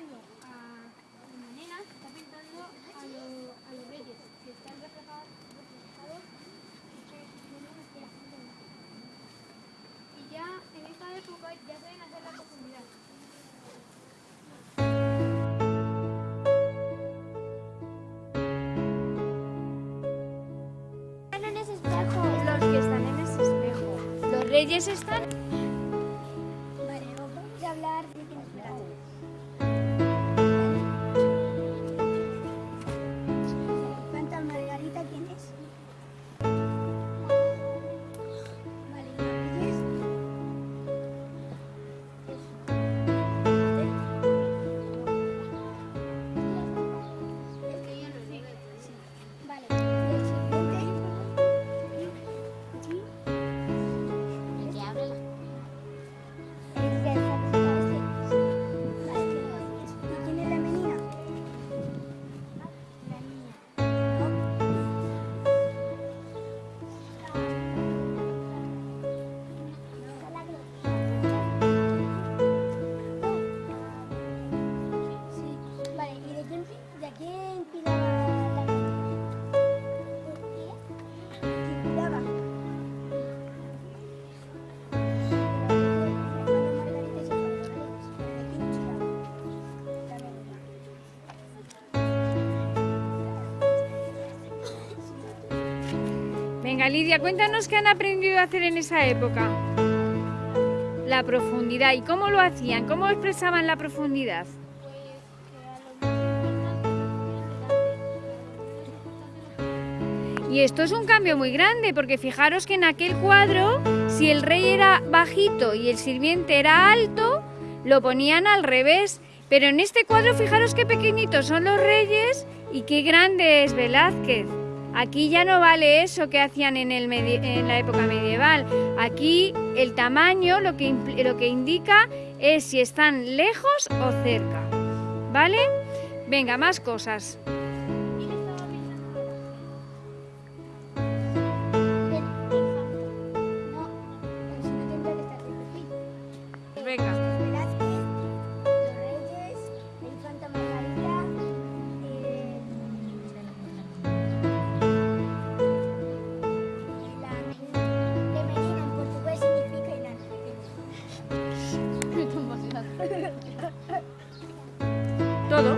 a una nena, está pintando a, lo, a los reyes, que están reflejados, reflejados y ya en esta época ya saben hacer la profundidad. Los que están en ese espejo. Los reyes están... Venga, Lidia, cuéntanos qué han aprendido a hacer en esa época. La profundidad. ¿Y cómo lo hacían? ¿Cómo expresaban la profundidad? Y esto es un cambio muy grande, porque fijaros que en aquel cuadro, si el rey era bajito y el sirviente era alto, lo ponían al revés. Pero en este cuadro, fijaros qué pequeñitos son los reyes y qué grande es Velázquez. Aquí ya no vale eso que hacían en, el en la época medieval. Aquí el tamaño lo que, lo que indica es si están lejos o cerca. ¿Vale? Venga, más cosas. No,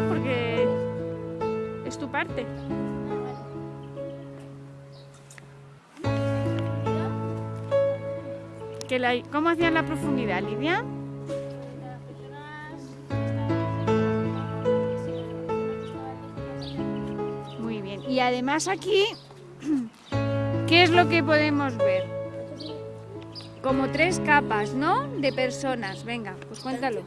Porque es tu parte. Que la- ¿Cómo hacían la profundidad, Lidia? Muy bien. Y además aquí, ¿qué es lo que podemos ver? Como tres capas, ¿no? De personas. Venga, pues cuéntalo.